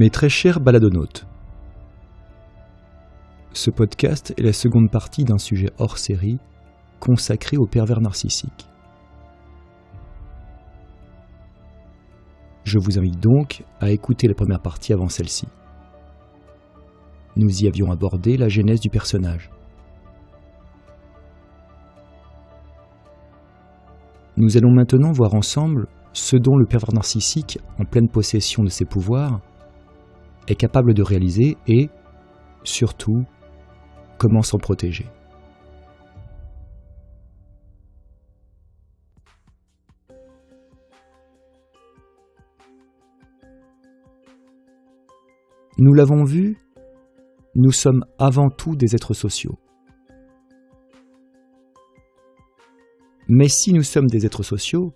Mes très chers baladonautes, ce podcast est la seconde partie d'un sujet hors série consacré au pervers narcissique. Je vous invite donc à écouter la première partie avant celle-ci. Nous y avions abordé la genèse du personnage. Nous allons maintenant voir ensemble ce dont le pervers narcissique, en pleine possession de ses pouvoirs, est capable de réaliser et, surtout, comment s'en protéger. Nous l'avons vu, nous sommes avant tout des êtres sociaux. Mais si nous sommes des êtres sociaux,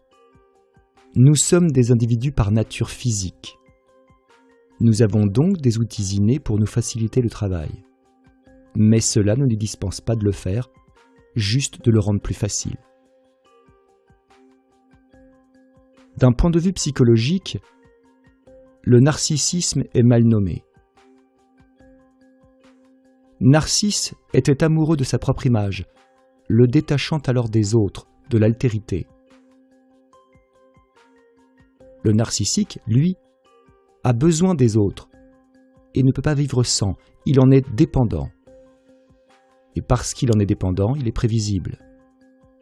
nous sommes des individus par nature physique. Nous avons donc des outils innés pour nous faciliter le travail. Mais cela ne nous dispense pas de le faire, juste de le rendre plus facile. D'un point de vue psychologique, le narcissisme est mal nommé. Narcisse était amoureux de sa propre image, le détachant alors des autres, de l'altérité. Le narcissique, lui, a besoin des autres et ne peut pas vivre sans, il en est dépendant. Et parce qu'il en est dépendant, il est prévisible.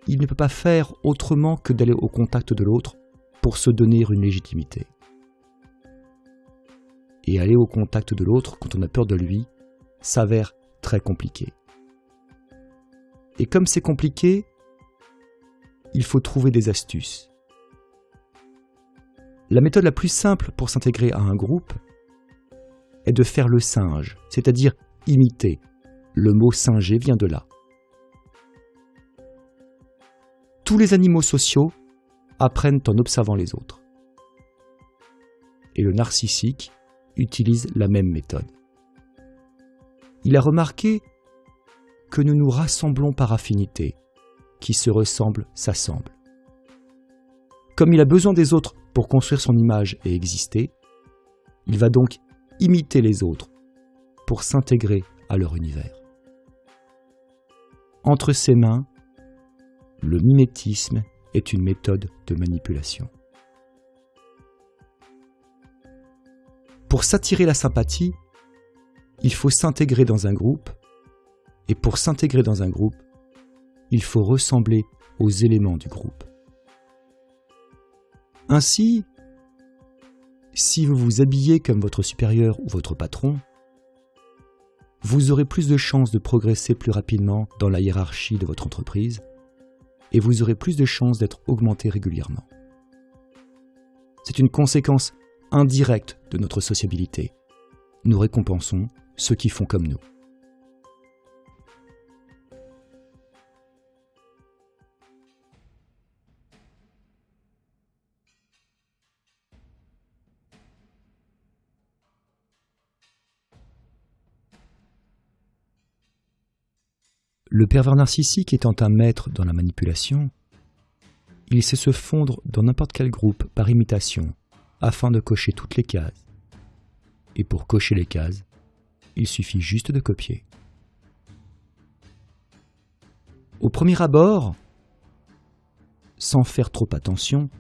Il ne peut pas faire autrement que d'aller au contact de l'autre pour se donner une légitimité. Et aller au contact de l'autre quand on a peur de lui s'avère très compliqué. Et comme c'est compliqué, il faut trouver des astuces. La méthode la plus simple pour s'intégrer à un groupe est de faire le singe, c'est-à-dire imiter. Le mot singer vient de là. Tous les animaux sociaux apprennent en observant les autres. Et le narcissique utilise la même méthode. Il a remarqué que nous nous rassemblons par affinité. Qui se ressemble s'assemble. Comme il a besoin des autres pour construire son image et exister, il va donc imiter les autres pour s'intégrer à leur univers. Entre ses mains, le mimétisme est une méthode de manipulation. Pour s'attirer la sympathie, il faut s'intégrer dans un groupe, et pour s'intégrer dans un groupe, il faut ressembler aux éléments du groupe. Ainsi, si vous vous habillez comme votre supérieur ou votre patron, vous aurez plus de chances de progresser plus rapidement dans la hiérarchie de votre entreprise et vous aurez plus de chances d'être augmenté régulièrement. C'est une conséquence indirecte de notre sociabilité. Nous récompensons ceux qui font comme nous. Le pervers narcissique étant un maître dans la manipulation, il sait se fondre dans n'importe quel groupe par imitation afin de cocher toutes les cases. Et pour cocher les cases, il suffit juste de copier. Au premier abord, sans faire trop attention,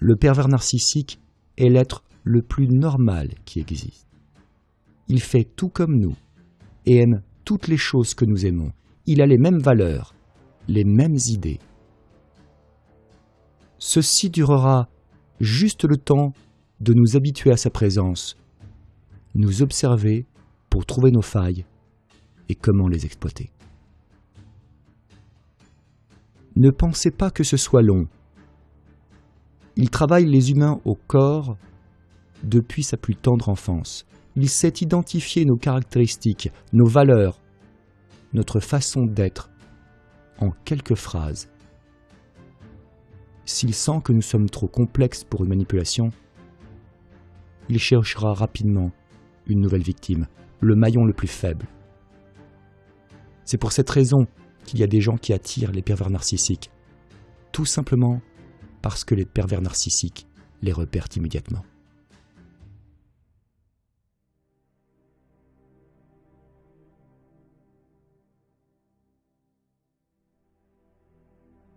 le pervers narcissique est l'être le plus normal qui existe. Il fait tout comme nous et aime toutes les choses que nous aimons. Il a les mêmes valeurs, les mêmes idées. Ceci durera juste le temps de nous habituer à sa présence, nous observer pour trouver nos failles et comment les exploiter. Ne pensez pas que ce soit long. Il travaille les humains au corps depuis sa plus tendre enfance il sait identifier nos caractéristiques, nos valeurs, notre façon d'être en quelques phrases. S'il sent que nous sommes trop complexes pour une manipulation, il cherchera rapidement une nouvelle victime, le maillon le plus faible. C'est pour cette raison qu'il y a des gens qui attirent les pervers narcissiques, tout simplement parce que les pervers narcissiques les repèrent immédiatement.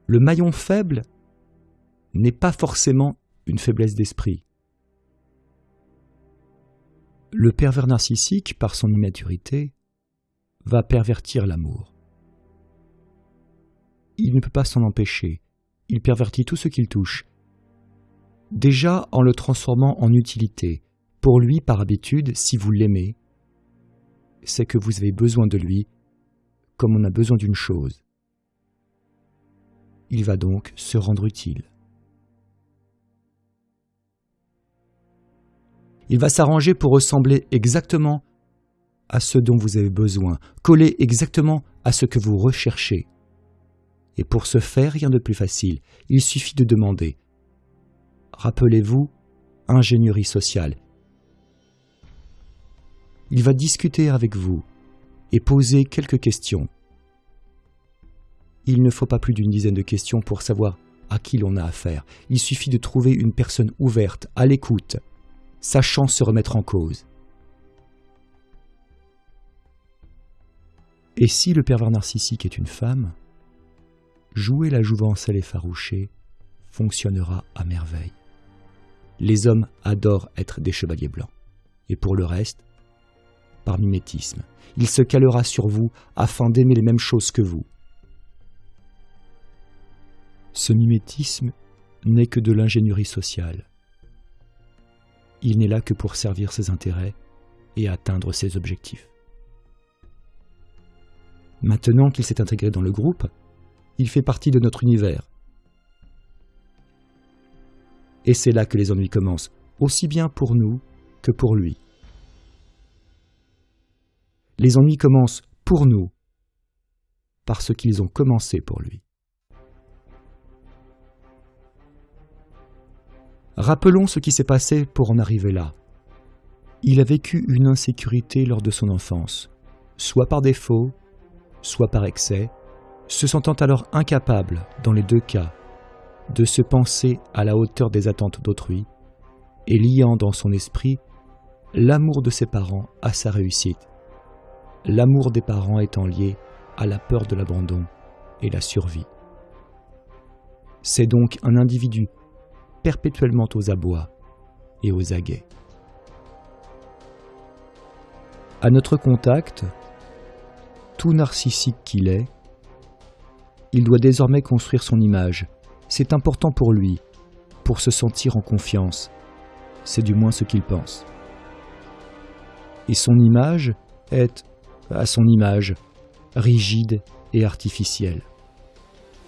Le maillon faible n'est pas forcément une faiblesse d'esprit. Le pervers narcissique, par son immaturité, va pervertir l'amour. Il ne peut pas s'en empêcher. Il pervertit tout ce qu'il touche. Déjà en le transformant en utilité. Pour lui, par habitude, si vous l'aimez, c'est que vous avez besoin de lui comme on a besoin d'une chose. Il va donc se rendre utile. Il va s'arranger pour ressembler exactement à ce dont vous avez besoin, coller exactement à ce que vous recherchez. Et pour ce faire, rien de plus facile, il suffit de demander. Rappelez-vous, ingénierie sociale. Il va discuter avec vous et poser quelques questions. Il ne faut pas plus d'une dizaine de questions pour savoir à qui l'on a affaire. Il suffit de trouver une personne ouverte, à l'écoute, sachant se remettre en cause. Et si le pervers narcissique est une femme, jouer la jouvencelle effarouchée fonctionnera à merveille. Les hommes adorent être des chevaliers blancs. Et pour le reste, par mimétisme, il se calera sur vous afin d'aimer les mêmes choses que vous. Ce mimétisme n'est que de l'ingénierie sociale il n'est là que pour servir ses intérêts et atteindre ses objectifs. Maintenant qu'il s'est intégré dans le groupe, il fait partie de notre univers. Et c'est là que les ennuis commencent, aussi bien pour nous que pour lui. Les ennuis commencent pour nous, parce qu'ils ont commencé pour lui. Rappelons ce qui s'est passé pour en arriver là. Il a vécu une insécurité lors de son enfance, soit par défaut, soit par excès, se sentant alors incapable, dans les deux cas, de se penser à la hauteur des attentes d'autrui, et liant dans son esprit l'amour de ses parents à sa réussite, l'amour des parents étant lié à la peur de l'abandon et la survie. C'est donc un individu perpétuellement aux abois et aux aguets. À notre contact, tout narcissique qu'il est, il doit désormais construire son image. C'est important pour lui, pour se sentir en confiance. C'est du moins ce qu'il pense. Et son image est, à son image, rigide et artificielle.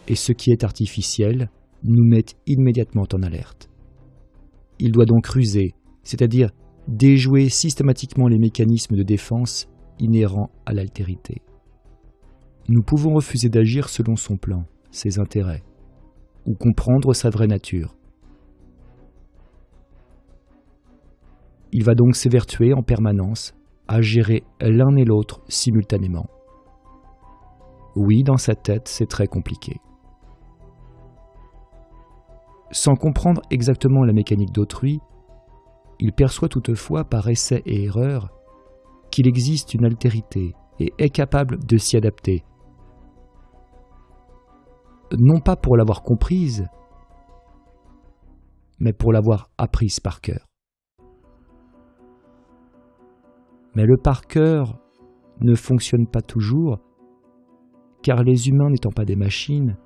Et ce qui est artificiel nous mettent immédiatement en alerte. Il doit donc ruser, c'est-à-dire déjouer systématiquement les mécanismes de défense inhérents à l'altérité. Nous pouvons refuser d'agir selon son plan, ses intérêts, ou comprendre sa vraie nature. Il va donc s'évertuer en permanence à gérer l'un et l'autre simultanément. Oui, dans sa tête, c'est très compliqué. Sans comprendre exactement la mécanique d'autrui, il perçoit toutefois par essai et erreur qu'il existe une altérité et est capable de s'y adapter. Non pas pour l'avoir comprise, mais pour l'avoir apprise par cœur. Mais le par cœur ne fonctionne pas toujours, car les humains n'étant pas des machines,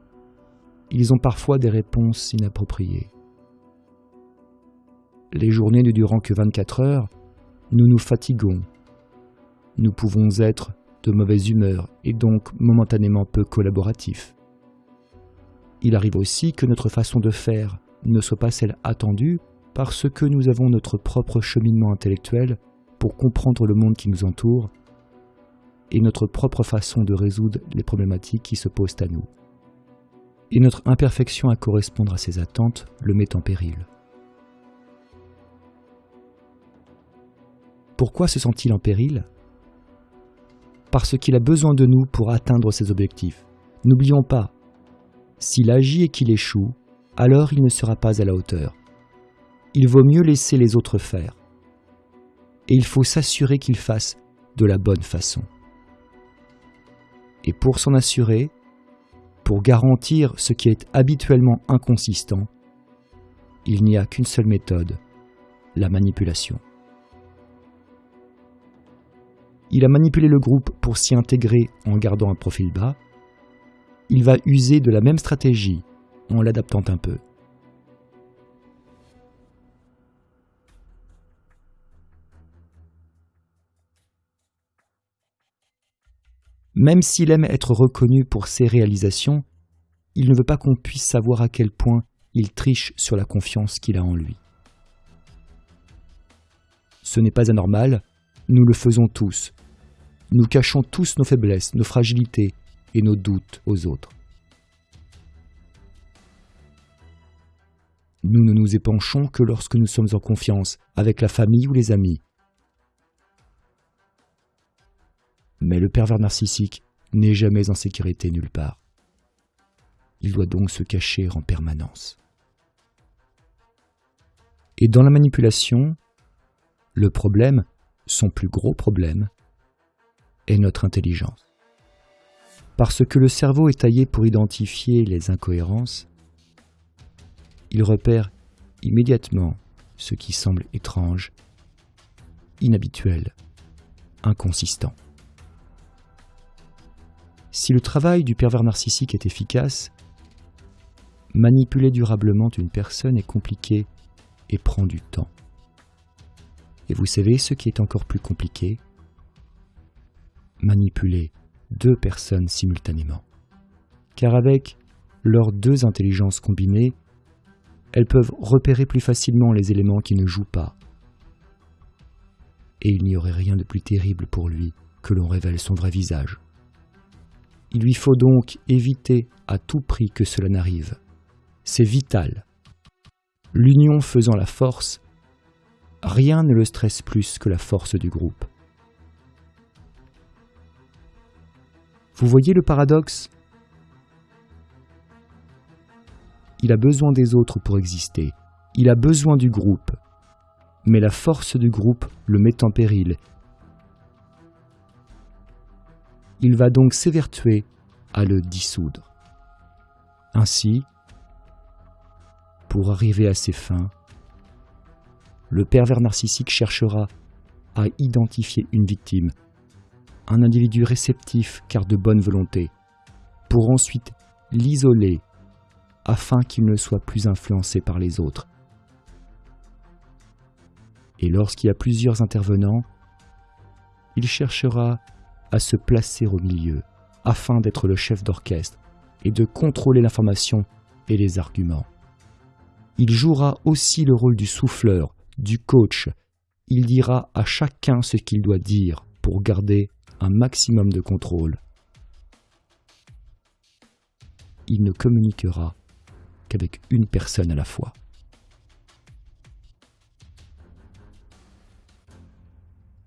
ils ont parfois des réponses inappropriées. Les journées ne durant que 24 heures, nous nous fatiguons. Nous pouvons être de mauvaise humeur et donc momentanément peu collaboratifs. Il arrive aussi que notre façon de faire ne soit pas celle attendue parce que nous avons notre propre cheminement intellectuel pour comprendre le monde qui nous entoure et notre propre façon de résoudre les problématiques qui se posent à nous et notre imperfection à correspondre à ses attentes le met en péril. Pourquoi se sent-il en péril? Parce qu'il a besoin de nous pour atteindre ses objectifs. N'oublions pas, s'il agit et qu'il échoue, alors il ne sera pas à la hauteur. Il vaut mieux laisser les autres faire. Et il faut s'assurer qu'il fasse de la bonne façon. Et pour s'en assurer, pour garantir ce qui est habituellement inconsistant, il n'y a qu'une seule méthode, la manipulation. Il a manipulé le groupe pour s'y intégrer en gardant un profil bas. Il va user de la même stratégie en l'adaptant un peu. Même s'il aime être reconnu pour ses réalisations, il ne veut pas qu'on puisse savoir à quel point il triche sur la confiance qu'il a en lui. Ce n'est pas anormal, nous le faisons tous. Nous cachons tous nos faiblesses, nos fragilités et nos doutes aux autres. Nous ne nous épanchons que lorsque nous sommes en confiance avec la famille ou les amis. Mais le pervers narcissique n'est jamais en sécurité nulle part. Il doit donc se cacher en permanence. Et dans la manipulation, le problème, son plus gros problème, est notre intelligence. Parce que le cerveau est taillé pour identifier les incohérences, il repère immédiatement ce qui semble étrange, inhabituel, inconsistant. Si le travail du pervers narcissique est efficace, manipuler durablement une personne est compliqué et prend du temps. Et vous savez ce qui est encore plus compliqué Manipuler deux personnes simultanément. Car avec leurs deux intelligences combinées, elles peuvent repérer plus facilement les éléments qui ne jouent pas. Et il n'y aurait rien de plus terrible pour lui que l'on révèle son vrai visage. Il lui faut donc éviter à tout prix que cela n'arrive. C'est vital. L'union faisant la force, rien ne le stresse plus que la force du groupe. Vous voyez le paradoxe? Il a besoin des autres pour exister. Il a besoin du groupe. Mais la force du groupe le met en péril il va donc s'évertuer à le dissoudre. Ainsi, pour arriver à ses fins, le pervers narcissique cherchera à identifier une victime, un individu réceptif car de bonne volonté, pour ensuite l'isoler afin qu'il ne soit plus influencé par les autres. Et lorsqu'il y a plusieurs intervenants, il cherchera à se placer au milieu, afin d'être le chef d'orchestre et de contrôler l'information et les arguments. Il jouera aussi le rôle du souffleur, du coach. Il dira à chacun ce qu'il doit dire pour garder un maximum de contrôle. Il ne communiquera qu'avec une personne à la fois.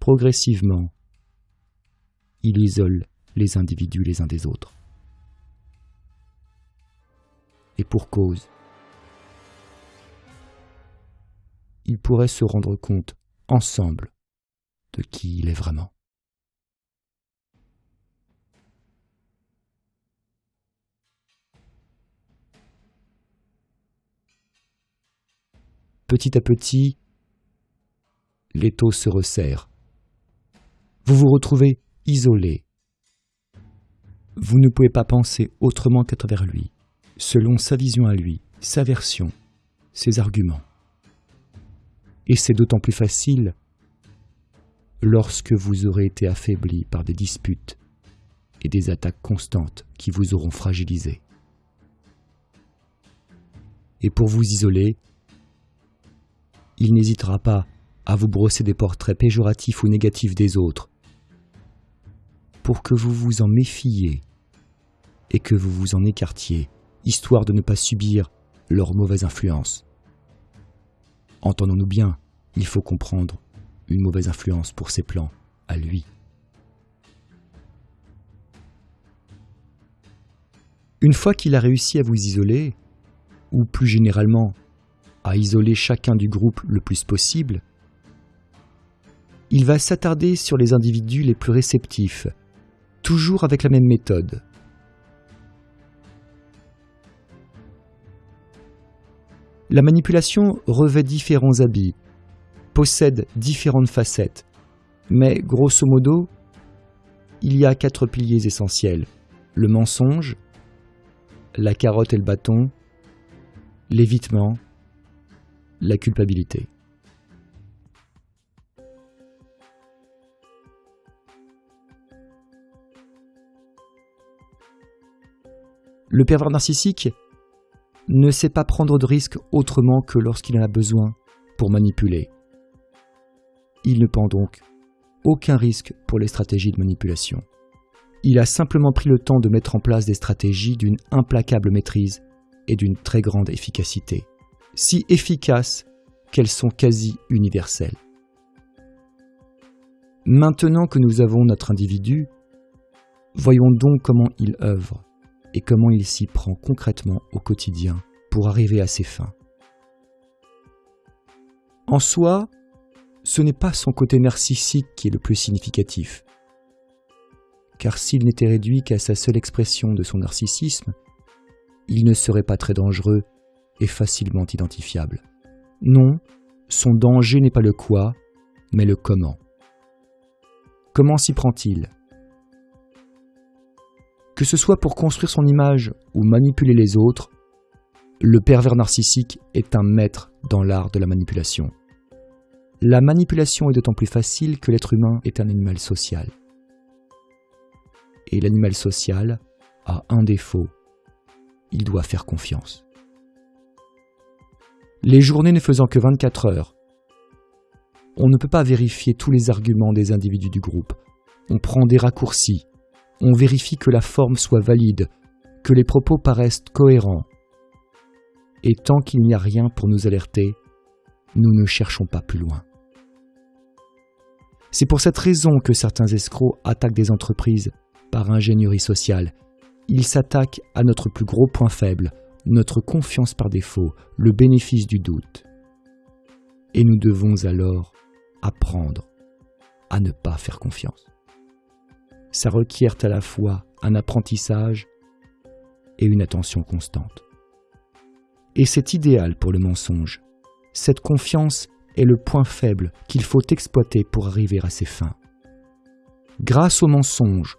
Progressivement, il isole les individus les uns des autres. Et pour cause, ils pourraient se rendre compte ensemble de qui il est vraiment. Petit à petit, l'étau se resserre. Vous vous retrouvez isolé. Vous ne pouvez pas penser autrement qu'à travers lui, selon sa vision à lui, sa version, ses arguments. Et c'est d'autant plus facile lorsque vous aurez été affaibli par des disputes et des attaques constantes qui vous auront fragilisé. Et pour vous isoler, il n'hésitera pas à vous brosser des portraits péjoratifs ou négatifs des autres, pour que vous vous en méfiez et que vous vous en écartiez, histoire de ne pas subir leur mauvaise influence. Entendons-nous bien, il faut comprendre une mauvaise influence pour ses plans, à lui. Une fois qu'il a réussi à vous isoler, ou plus généralement à isoler chacun du groupe le plus possible, il va s'attarder sur les individus les plus réceptifs, toujours avec la même méthode. La manipulation revêt différents habits, possède différentes facettes, mais grosso modo, il y a quatre piliers essentiels. Le mensonge, la carotte et le bâton, l'évitement, la culpabilité. Le pervers narcissique ne sait pas prendre de risques autrement que lorsqu'il en a besoin pour manipuler. Il ne prend donc aucun risque pour les stratégies de manipulation. Il a simplement pris le temps de mettre en place des stratégies d'une implacable maîtrise et d'une très grande efficacité, si efficaces qu'elles sont quasi universelles. Maintenant que nous avons notre individu, voyons donc comment il œuvre et comment il s'y prend concrètement au quotidien pour arriver à ses fins. En soi, ce n'est pas son côté narcissique qui est le plus significatif, car s'il n'était réduit qu'à sa seule expression de son narcissisme, il ne serait pas très dangereux et facilement identifiable. Non, son danger n'est pas le quoi, mais le comment. Comment s'y prend-il? Que ce soit pour construire son image ou manipuler les autres, le pervers narcissique est un maître dans l'art de la manipulation. La manipulation est d'autant plus facile que l'être humain est un animal social. Et l'animal social a un défaut, il doit faire confiance. Les journées ne faisant que 24 heures, on ne peut pas vérifier tous les arguments des individus du groupe. On prend des raccourcis, on vérifie que la forme soit valide, que les propos paraissent cohérents. Et tant qu'il n'y a rien pour nous alerter, nous ne cherchons pas plus loin. C'est pour cette raison que certains escrocs attaquent des entreprises par ingénierie sociale. Ils s'attaquent à notre plus gros point faible, notre confiance par défaut, le bénéfice du doute. Et nous devons alors apprendre à ne pas faire confiance ça requiert à la fois un apprentissage et une attention constante. Et c'est idéal pour le mensonge. Cette confiance est le point faible qu'il faut exploiter pour arriver à ses fins. Grâce au mensonge,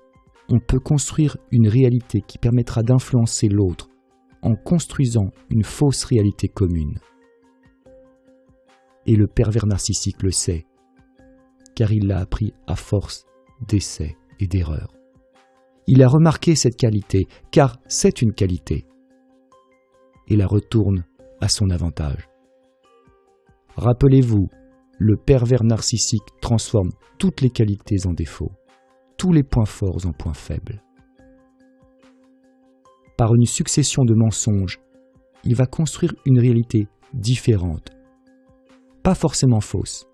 on peut construire une réalité qui permettra d'influencer l'autre en construisant une fausse réalité commune. Et le pervers narcissique le sait, car il l'a appris à force d'essais et d'erreurs. Il a remarqué cette qualité, car c'est une qualité, et la retourne à son avantage. Rappelez-vous, le pervers narcissique transforme toutes les qualités en défauts, tous les points forts en points faibles. Par une succession de mensonges, il va construire une réalité différente, pas forcément fausse,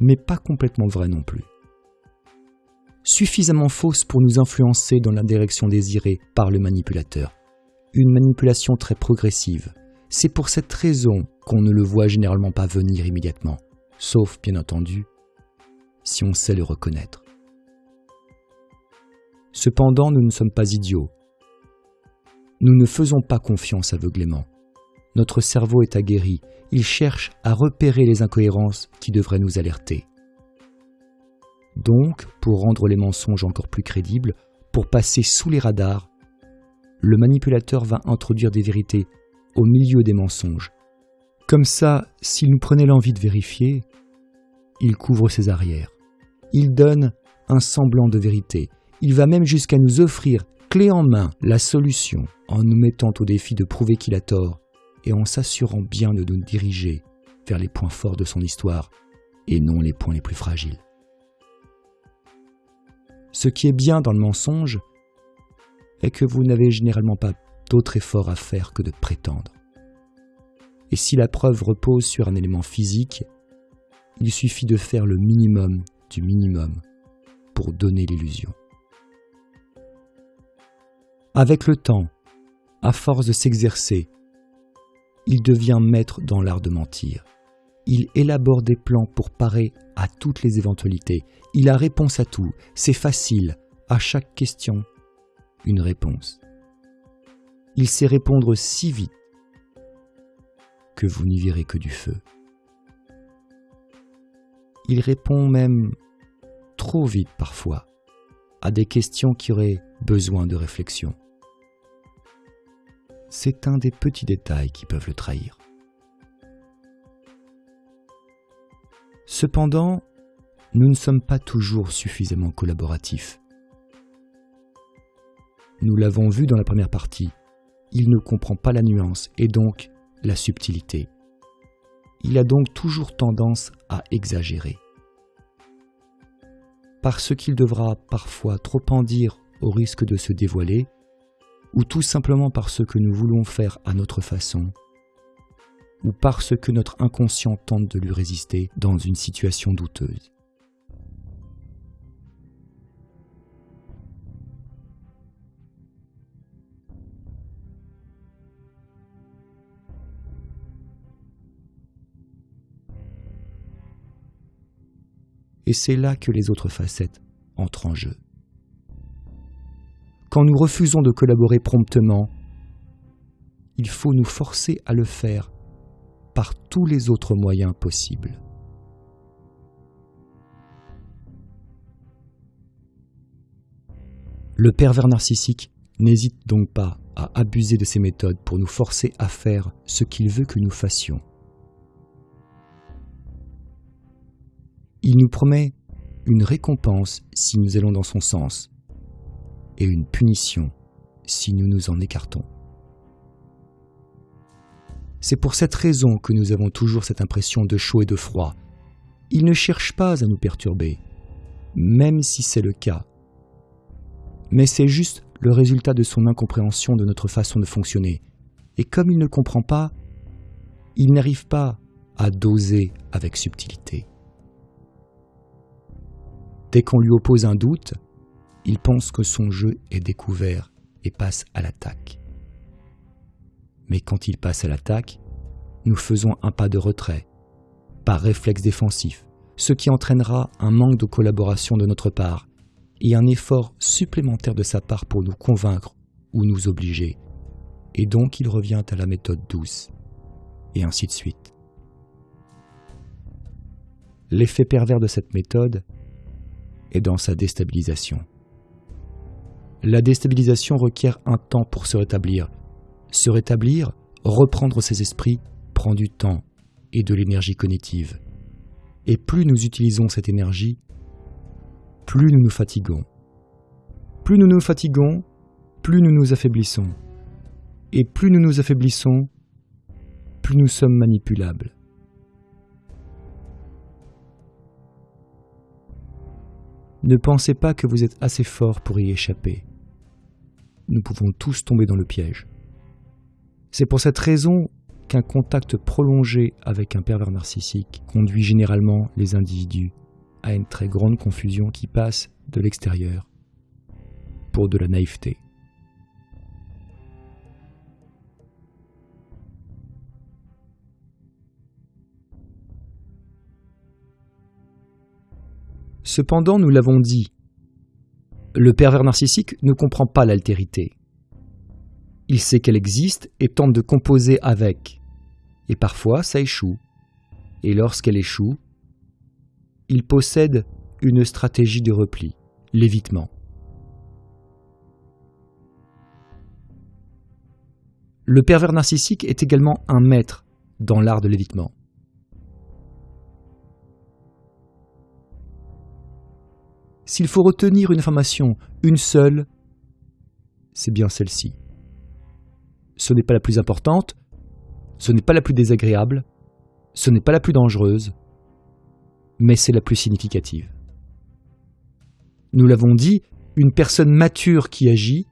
mais pas complètement vraie non plus suffisamment fausse pour nous influencer dans la direction désirée par le manipulateur. Une manipulation très progressive. C'est pour cette raison qu'on ne le voit généralement pas venir immédiatement, sauf bien entendu si on sait le reconnaître. Cependant, nous ne sommes pas idiots. Nous ne faisons pas confiance aveuglément. Notre cerveau est aguerri, il cherche à repérer les incohérences qui devraient nous alerter. Donc, pour rendre les mensonges encore plus crédibles, pour passer sous les radars, le manipulateur va introduire des vérités au milieu des mensonges. Comme ça, s'il nous prenait l'envie de vérifier, il couvre ses arrières. Il donne un semblant de vérité. Il va même jusqu'à nous offrir, clé en main, la solution, en nous mettant au défi de prouver qu'il a tort et en s'assurant bien de nous diriger vers les points forts de son histoire et non les points les plus fragiles. Ce qui est bien dans le mensonge est que vous n'avez généralement pas d'autre effort à faire que de prétendre. Et si la preuve repose sur un élément physique, il suffit de faire le minimum du minimum pour donner l'illusion. Avec le temps, à force de s'exercer, il devient maître dans l'art de mentir. Il élabore des plans pour parer à toutes les éventualités. Il a réponse à tout. C'est facile. À chaque question, une réponse. Il sait répondre si vite que vous n'y verrez que du feu. Il répond même trop vite parfois à des questions qui auraient besoin de réflexion. C'est un des petits détails qui peuvent le trahir. Cependant, nous ne sommes pas toujours suffisamment collaboratifs. Nous l'avons vu dans la première partie, il ne comprend pas la nuance et donc la subtilité. Il a donc toujours tendance à exagérer. Parce qu'il devra parfois trop en dire au risque de se dévoiler, ou tout simplement parce que nous voulons faire à notre façon, ou parce que notre inconscient tente de lui résister dans une situation douteuse. Et c'est là que les autres facettes entrent en jeu. Quand nous refusons de collaborer promptement, il faut nous forcer à le faire par tous les autres moyens possibles. Le pervers narcissique n'hésite donc pas à abuser de ces méthodes pour nous forcer à faire ce qu'il veut que nous fassions. Il nous promet une récompense si nous allons dans son sens et une punition si nous nous en écartons. C'est pour cette raison que nous avons toujours cette impression de chaud et de froid. Il ne cherche pas à nous perturber, même si c'est le cas. Mais c'est juste le résultat de son incompréhension de notre façon de fonctionner. Et comme il ne comprend pas, il n'arrive pas à doser avec subtilité. Dès qu'on lui oppose un doute, il pense que son jeu est découvert et passe à l'attaque. Mais quand il passe à l'attaque, nous faisons un pas de retrait, par réflexe défensif, ce qui entraînera un manque de collaboration de notre part et un effort supplémentaire de sa part pour nous convaincre ou nous obliger. Et donc il revient à la méthode douce, et ainsi de suite. L'effet pervers de cette méthode et dans sa déstabilisation. La déstabilisation requiert un temps pour se rétablir. Se rétablir, reprendre ses esprits, prend du temps et de l'énergie cognitive. Et plus nous utilisons cette énergie, plus nous nous fatiguons. Plus nous nous fatiguons, plus nous nous affaiblissons. Et plus nous nous affaiblissons, plus nous sommes manipulables. Ne pensez pas que vous êtes assez fort pour y échapper. Nous pouvons tous tomber dans le piège. C'est pour cette raison qu'un contact prolongé avec un pervers narcissique conduit généralement les individus à une très grande confusion qui passe de l'extérieur pour de la naïveté. Cependant, nous l'avons dit, le pervers narcissique ne comprend pas l'altérité. Il sait qu'elle existe et tente de composer avec. Et parfois, ça échoue. Et lorsqu'elle échoue, il possède une stratégie de repli, l'évitement. Le pervers narcissique est également un maître dans l'art de l'évitement. S'il faut retenir une information, une seule, c'est bien celle-ci. Ce n'est pas la plus importante, ce n'est pas la plus désagréable, ce n'est pas la plus dangereuse, mais c'est la plus significative. Nous l'avons dit, une personne mature qui agit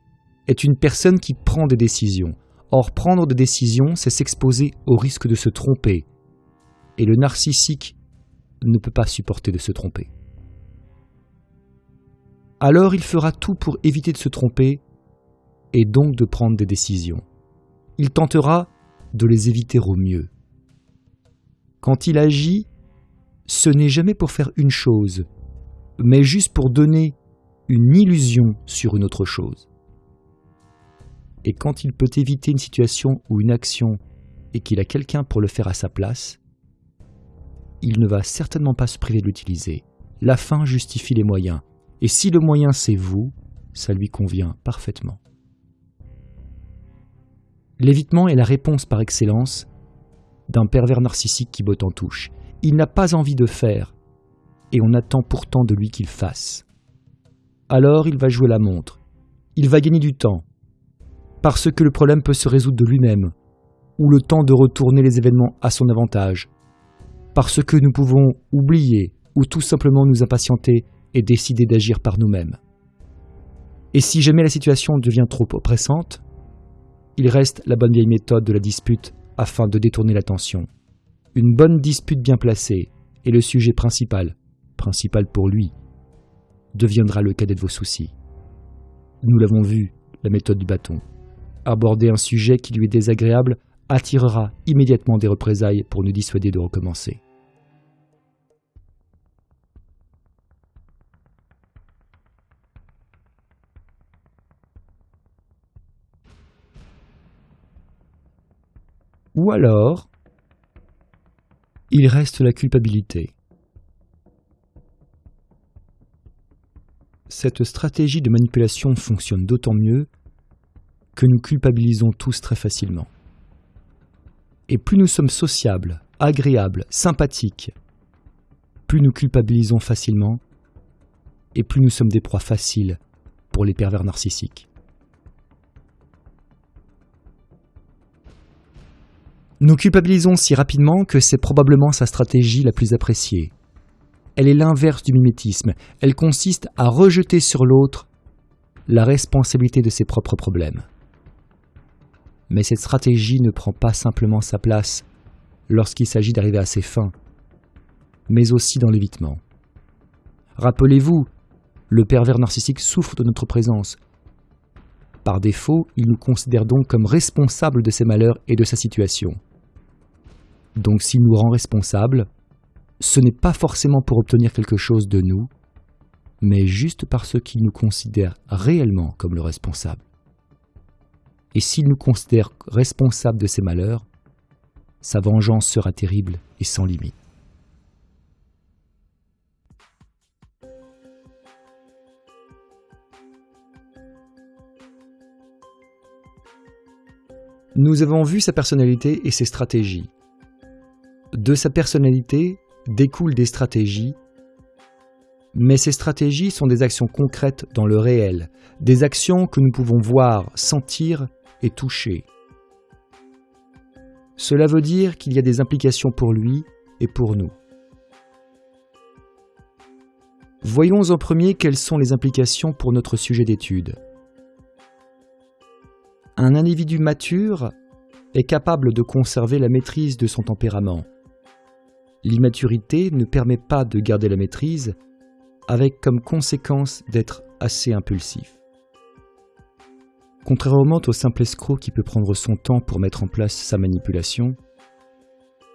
est une personne qui prend des décisions. Or, prendre des décisions, c'est s'exposer au risque de se tromper. Et le narcissique ne peut pas supporter de se tromper alors il fera tout pour éviter de se tromper et donc de prendre des décisions. Il tentera de les éviter au mieux. Quand il agit, ce n'est jamais pour faire une chose, mais juste pour donner une illusion sur une autre chose. Et quand il peut éviter une situation ou une action et qu'il a quelqu'un pour le faire à sa place, il ne va certainement pas se priver de l'utiliser. La fin justifie les moyens, et si le moyen c'est vous, ça lui convient parfaitement. L'évitement est la réponse par excellence d'un pervers narcissique qui botte en touche. Il n'a pas envie de faire, et on attend pourtant de lui qu'il fasse. Alors il va jouer la montre. Il va gagner du temps, parce que le problème peut se résoudre de lui-même, ou le temps de retourner les événements à son avantage, parce que nous pouvons oublier ou tout simplement nous impatienter et décider d'agir par nous-mêmes. Et si jamais la situation devient trop oppressante, il reste la bonne vieille méthode de la dispute afin de détourner l'attention. Une bonne dispute bien placée est le sujet principal, principal pour lui, deviendra le cadet de vos soucis. Nous l'avons vu, la méthode du bâton. Aborder un sujet qui lui est désagréable attirera immédiatement des représailles pour nous dissuader de recommencer. Ou alors, il reste la culpabilité. Cette stratégie de manipulation fonctionne d'autant mieux que nous culpabilisons tous très facilement. Et plus nous sommes sociables, agréables, sympathiques, plus nous culpabilisons facilement, et plus nous sommes des proies faciles pour les pervers narcissiques. Nous culpabilisons si rapidement que c'est probablement sa stratégie la plus appréciée. Elle est l'inverse du mimétisme, elle consiste à rejeter sur l'autre la responsabilité de ses propres problèmes. Mais cette stratégie ne prend pas simplement sa place lorsqu'il s'agit d'arriver à ses fins, mais aussi dans l'évitement. Rappelez-vous, le pervers narcissique souffre de notre présence. Par défaut, il nous considère donc comme responsables de ses malheurs et de sa situation. Donc s'il nous rend responsables, ce n'est pas forcément pour obtenir quelque chose de nous, mais juste parce qu'il nous considère réellement comme le responsable. Et s'il nous considère responsable de ses malheurs, sa vengeance sera terrible et sans limite. Nous avons vu sa personnalité et ses stratégies. De sa personnalité découlent des stratégies, mais ces stratégies sont des actions concrètes dans le réel, des actions que nous pouvons voir, sentir et toucher. Cela veut dire qu'il y a des implications pour lui et pour nous. Voyons en premier quelles sont les implications pour notre sujet d'étude. Un individu mature est capable de conserver la maîtrise de son tempérament, L'immaturité ne permet pas de garder la maîtrise, avec comme conséquence d'être assez impulsif. Contrairement au simple escroc qui peut prendre son temps pour mettre en place sa manipulation,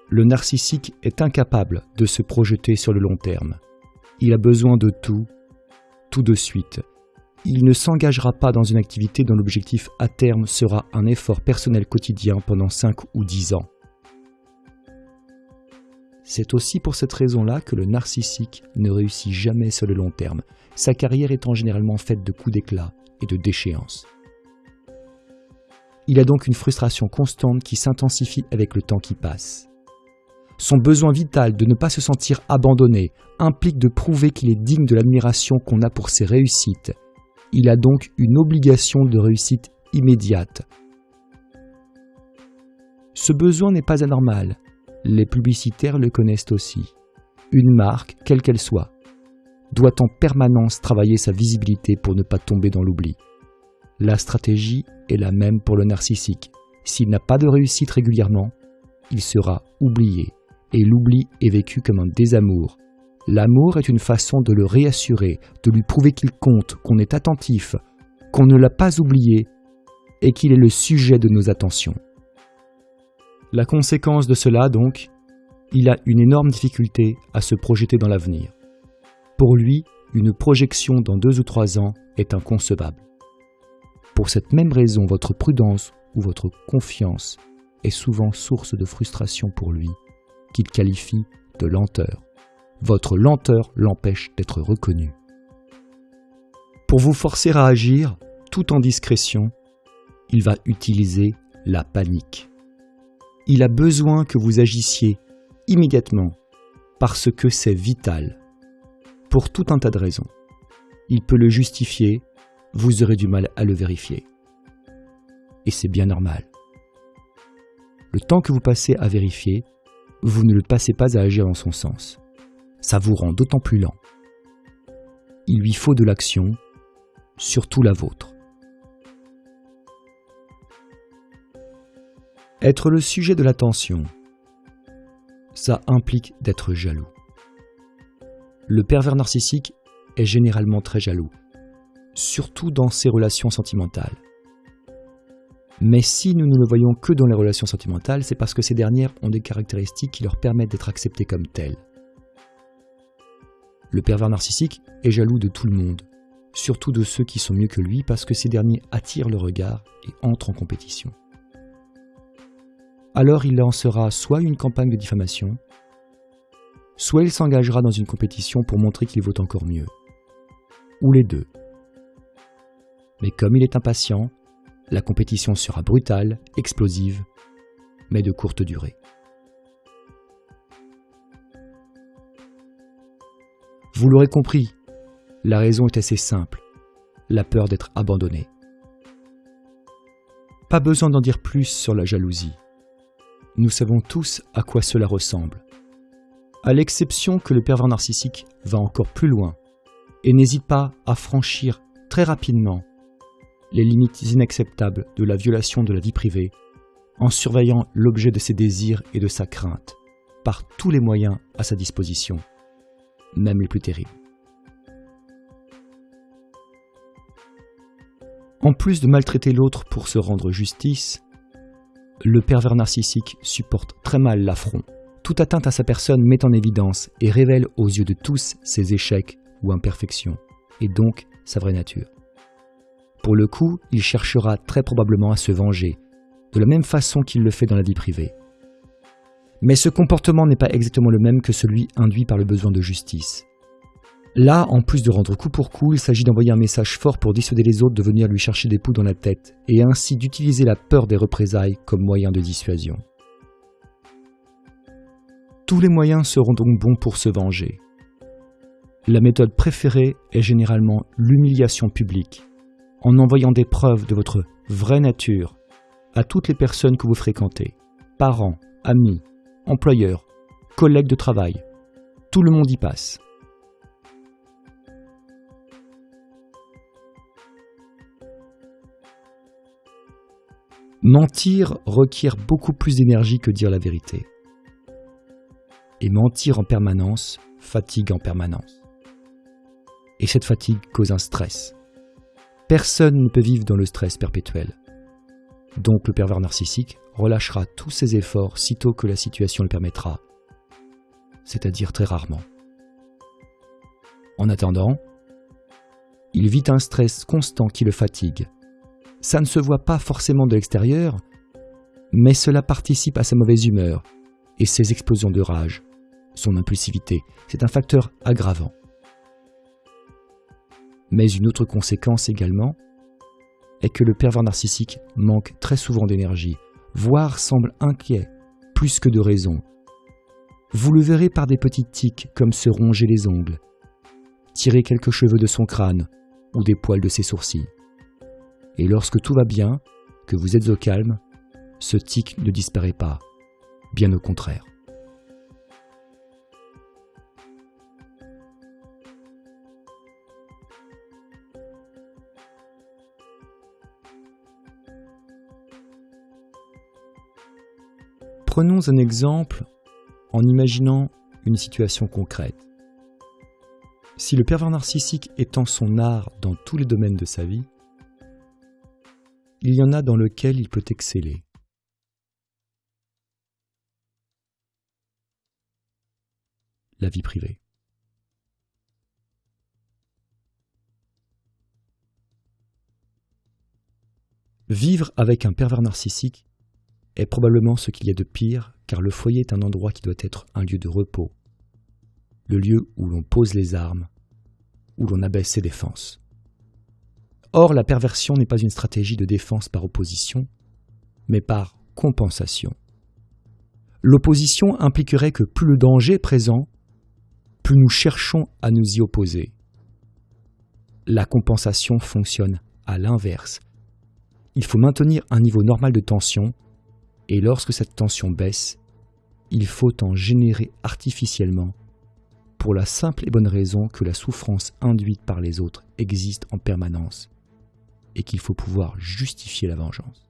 le narcissique est incapable de se projeter sur le long terme. Il a besoin de tout, tout de suite. Il ne s'engagera pas dans une activité dont l'objectif à terme sera un effort personnel quotidien pendant 5 ou 10 ans. C'est aussi pour cette raison-là que le narcissique ne réussit jamais sur le long terme, sa carrière étant généralement faite de coups d'éclat et de déchéances. Il a donc une frustration constante qui s'intensifie avec le temps qui passe. Son besoin vital de ne pas se sentir abandonné implique de prouver qu'il est digne de l'admiration qu'on a pour ses réussites. Il a donc une obligation de réussite immédiate. Ce besoin n'est pas anormal, les publicitaires le connaissent aussi. Une marque, quelle qu'elle soit, doit en permanence travailler sa visibilité pour ne pas tomber dans l'oubli. La stratégie est la même pour le narcissique. S'il n'a pas de réussite régulièrement, il sera oublié, et l'oubli est vécu comme un désamour. L'amour est une façon de le réassurer, de lui prouver qu'il compte, qu'on est attentif, qu'on ne l'a pas oublié, et qu'il est le sujet de nos attentions. La conséquence de cela, donc, il a une énorme difficulté à se projeter dans l'avenir. Pour lui, une projection dans deux ou trois ans est inconcevable. Pour cette même raison, votre prudence ou votre confiance est souvent source de frustration pour lui, qu'il qualifie de lenteur. Votre lenteur l'empêche d'être reconnu. Pour vous forcer à agir, tout en discrétion, il va utiliser la panique. Il a besoin que vous agissiez immédiatement parce que c'est vital. Pour tout un tas de raisons. Il peut le justifier, vous aurez du mal à le vérifier. Et c'est bien normal. Le temps que vous passez à vérifier, vous ne le passez pas à agir dans son sens. Ça vous rend d'autant plus lent. Il lui faut de l'action, surtout la vôtre. Être le sujet de l'attention, ça implique d'être jaloux. Le pervers narcissique est généralement très jaloux, surtout dans ses relations sentimentales. Mais si nous ne le voyons que dans les relations sentimentales, c'est parce que ces dernières ont des caractéristiques qui leur permettent d'être acceptées comme telles. Le pervers narcissique est jaloux de tout le monde, surtout de ceux qui sont mieux que lui parce que ces derniers attirent le regard et entrent en compétition. Alors il lancera soit une campagne de diffamation, soit il s'engagera dans une compétition pour montrer qu'il vaut encore mieux. Ou les deux. Mais comme il est impatient, la compétition sera brutale, explosive, mais de courte durée. Vous l'aurez compris, la raison est assez simple, la peur d'être abandonné. Pas besoin d'en dire plus sur la jalousie. Nous savons tous à quoi cela ressemble. À l'exception que le pervers narcissique va encore plus loin et n'hésite pas à franchir très rapidement les limites inacceptables de la violation de la vie privée en surveillant l'objet de ses désirs et de sa crainte par tous les moyens à sa disposition, même les plus terribles. En plus de maltraiter l'autre pour se rendre justice, le pervers narcissique supporte très mal l'affront. Toute atteinte à sa personne met en évidence et révèle aux yeux de tous ses échecs ou imperfections, et donc sa vraie nature. Pour le coup, il cherchera très probablement à se venger, de la même façon qu'il le fait dans la vie privée. Mais ce comportement n'est pas exactement le même que celui induit par le besoin de justice. Là, en plus de rendre coup pour coup, il s'agit d'envoyer un message fort pour dissuader les autres de venir lui chercher des poux dans la tête, et ainsi d'utiliser la peur des représailles comme moyen de dissuasion. Tous les moyens seront donc bons pour se venger. La méthode préférée est généralement l'humiliation publique, en envoyant des preuves de votre vraie nature à toutes les personnes que vous fréquentez, parents, amis, employeurs, collègues de travail. Tout le monde y passe. Mentir requiert beaucoup plus d'énergie que dire la vérité. Et mentir en permanence fatigue en permanence. Et cette fatigue cause un stress. Personne ne peut vivre dans le stress perpétuel. Donc le pervers narcissique relâchera tous ses efforts sitôt que la situation le permettra, c'est-à-dire très rarement. En attendant, il vit un stress constant qui le fatigue. Ça ne se voit pas forcément de l'extérieur, mais cela participe à sa mauvaise humeur et ses explosions de rage, son impulsivité. C'est un facteur aggravant. Mais une autre conséquence également est que le pervers narcissique manque très souvent d'énergie, voire semble inquiet, plus que de raison. Vous le verrez par des petites tics comme se ronger les ongles, tirer quelques cheveux de son crâne ou des poils de ses sourcils. Et lorsque tout va bien, que vous êtes au calme, ce tic ne disparaît pas, bien au contraire. Prenons un exemple en imaginant une situation concrète. Si le pervers narcissique étend son art dans tous les domaines de sa vie, il y en a dans lequel il peut exceller. La vie privée. Vivre avec un pervers narcissique est probablement ce qu'il y a de pire, car le foyer est un endroit qui doit être un lieu de repos, le lieu où l'on pose les armes, où l'on abaisse ses défenses. Or, la perversion n'est pas une stratégie de défense par opposition, mais par compensation. L'opposition impliquerait que plus le danger est présent, plus nous cherchons à nous y opposer. La compensation fonctionne à l'inverse. Il faut maintenir un niveau normal de tension, et lorsque cette tension baisse, il faut en générer artificiellement, pour la simple et bonne raison que la souffrance induite par les autres existe en permanence et qu'il faut pouvoir justifier la vengeance.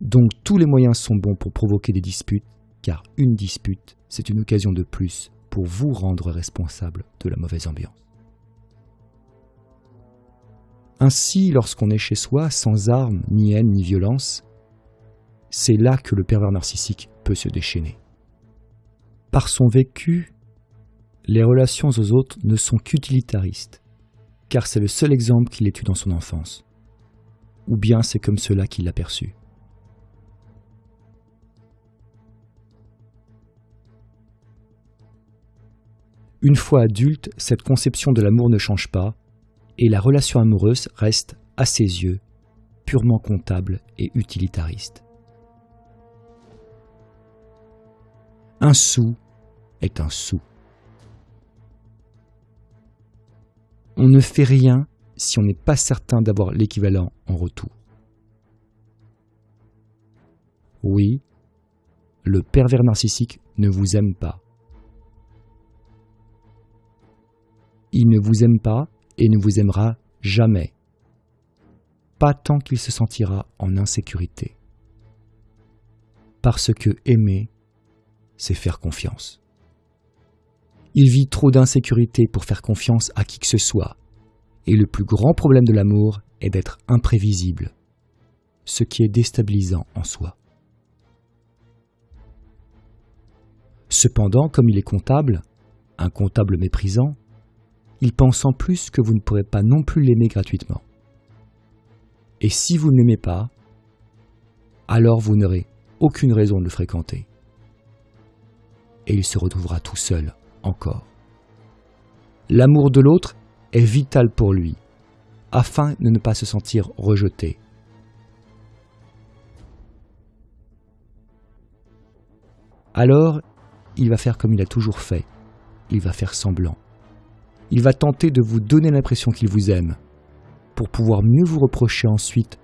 Donc tous les moyens sont bons pour provoquer des disputes, car une dispute, c'est une occasion de plus pour vous rendre responsable de la mauvaise ambiance. Ainsi, lorsqu'on est chez soi, sans armes, ni haine, ni violence, c'est là que le pervers narcissique peut se déchaîner. Par son vécu, les relations aux autres ne sont qu'utilitaristes car c'est le seul exemple qu'il ait eu dans son enfance. Ou bien c'est comme cela qu'il l'a perçu. Une fois adulte, cette conception de l'amour ne change pas, et la relation amoureuse reste, à ses yeux, purement comptable et utilitariste. Un sou est un sou. On ne fait rien si on n'est pas certain d'avoir l'équivalent en retour. Oui, le pervers narcissique ne vous aime pas. Il ne vous aime pas et ne vous aimera jamais. Pas tant qu'il se sentira en insécurité. Parce que aimer, c'est faire confiance. Il vit trop d'insécurité pour faire confiance à qui que ce soit. Et le plus grand problème de l'amour est d'être imprévisible, ce qui est déstabilisant en soi. Cependant, comme il est comptable, un comptable méprisant, il pense en plus que vous ne pourrez pas non plus l'aimer gratuitement. Et si vous ne l'aimez pas, alors vous n'aurez aucune raison de le fréquenter. Et il se retrouvera tout seul L'amour de l'autre est vital pour lui, afin de ne pas se sentir rejeté. Alors, il va faire comme il a toujours fait. Il va faire semblant. Il va tenter de vous donner l'impression qu'il vous aime, pour pouvoir mieux vous reprocher ensuite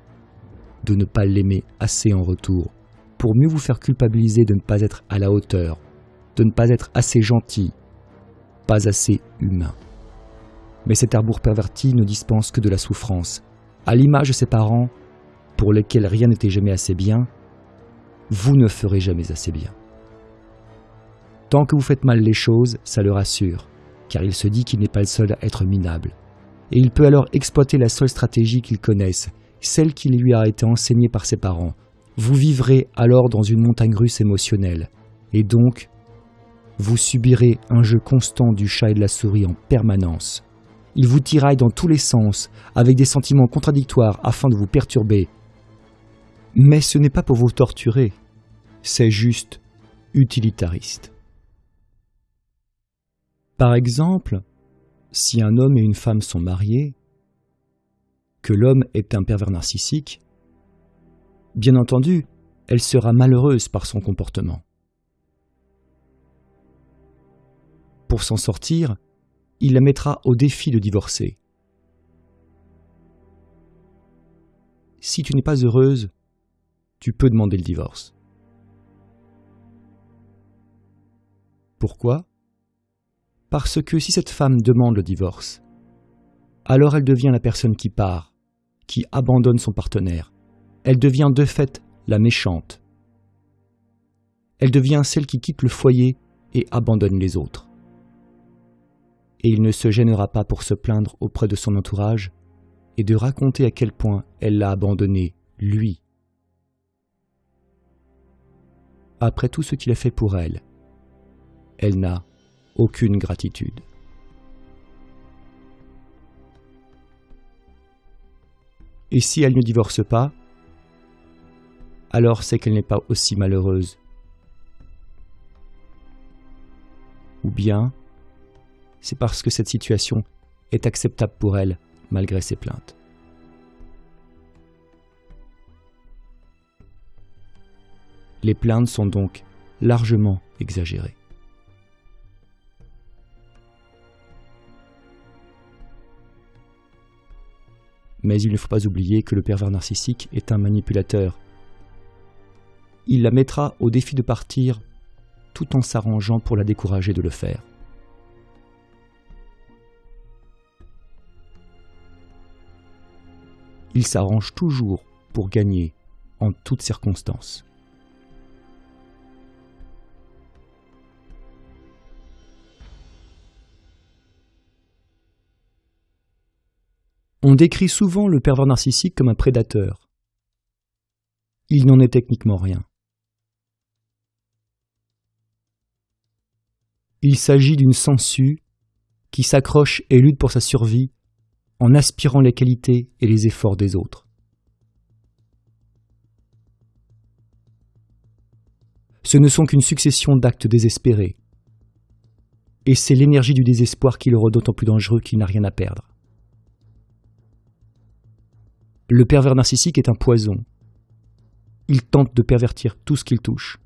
de ne pas l'aimer assez en retour, pour mieux vous faire culpabiliser de ne pas être à la hauteur, de ne pas être assez gentil, assez humain. Mais cet arbour perverti ne dispense que de la souffrance. À l'image de ses parents, pour lesquels rien n'était jamais assez bien, vous ne ferez jamais assez bien. Tant que vous faites mal les choses, ça le rassure, car il se dit qu'il n'est pas le seul à être minable. Et il peut alors exploiter la seule stratégie qu'il connaisse, celle qui lui a été enseignée par ses parents. Vous vivrez alors dans une montagne russe émotionnelle, et donc vous subirez un jeu constant du chat et de la souris en permanence. Il vous tiraille dans tous les sens, avec des sentiments contradictoires afin de vous perturber. Mais ce n'est pas pour vous torturer, c'est juste utilitariste. Par exemple, si un homme et une femme sont mariés, que l'homme est un pervers narcissique, bien entendu, elle sera malheureuse par son comportement. Pour s'en sortir, il la mettra au défi de divorcer. Si tu n'es pas heureuse, tu peux demander le divorce. Pourquoi? Parce que si cette femme demande le divorce, alors elle devient la personne qui part, qui abandonne son partenaire. Elle devient de fait la méchante. Elle devient celle qui quitte le foyer et abandonne les autres et il ne se gênera pas pour se plaindre auprès de son entourage et de raconter à quel point elle l'a abandonné, lui. Après tout ce qu'il a fait pour elle, elle n'a aucune gratitude. Et si elle ne divorce pas, alors c'est qu'elle n'est pas aussi malheureuse. Ou bien, c'est parce que cette situation est acceptable pour elle malgré ses plaintes. Les plaintes sont donc largement exagérées. Mais il ne faut pas oublier que le pervers narcissique est un manipulateur. Il la mettra au défi de partir tout en s'arrangeant pour la décourager de le faire. Il s'arrange toujours pour gagner en toutes circonstances. On décrit souvent le pervers narcissique comme un prédateur. Il n'en est techniquement rien. Il s'agit d'une sangsue qui s'accroche et lutte pour sa survie en aspirant les qualités et les efforts des autres. Ce ne sont qu'une succession d'actes désespérés. Et c'est l'énergie du désespoir qui le rend d'autant plus dangereux qu'il n'a rien à perdre. Le pervers narcissique est un poison. Il tente de pervertir tout ce qu'il touche.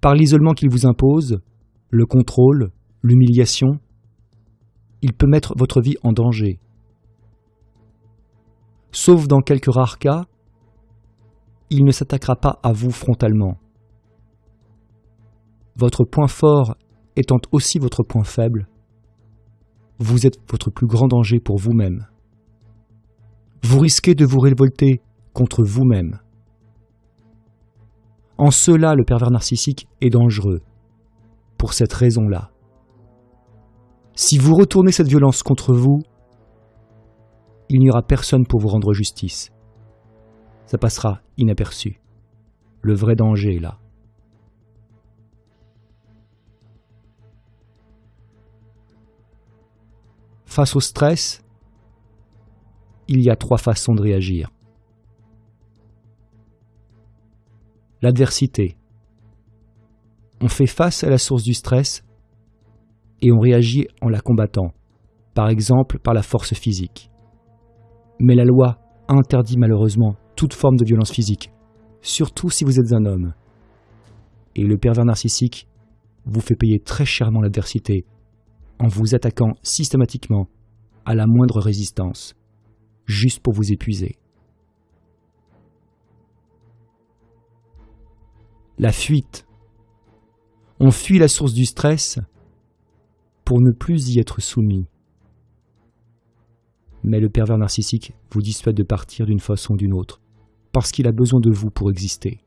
Par l'isolement qu'il vous impose, le contrôle, l'humiliation, il peut mettre votre vie en danger. Sauf dans quelques rares cas, il ne s'attaquera pas à vous frontalement. Votre point fort étant aussi votre point faible, vous êtes votre plus grand danger pour vous-même vous risquez de vous révolter contre vous-même. En cela, le pervers narcissique est dangereux, pour cette raison-là. Si vous retournez cette violence contre vous, il n'y aura personne pour vous rendre justice. Ça passera inaperçu. Le vrai danger est là. Face au stress, il y a trois façons de réagir. L'adversité. On fait face à la source du stress et on réagit en la combattant, par exemple par la force physique. Mais la loi interdit malheureusement toute forme de violence physique, surtout si vous êtes un homme. Et le pervers narcissique vous fait payer très chèrement l'adversité en vous attaquant systématiquement à la moindre résistance juste pour vous épuiser. La fuite. On fuit la source du stress pour ne plus y être soumis. Mais le pervers narcissique vous dissuade de partir d'une façon ou d'une autre, parce qu'il a besoin de vous pour exister.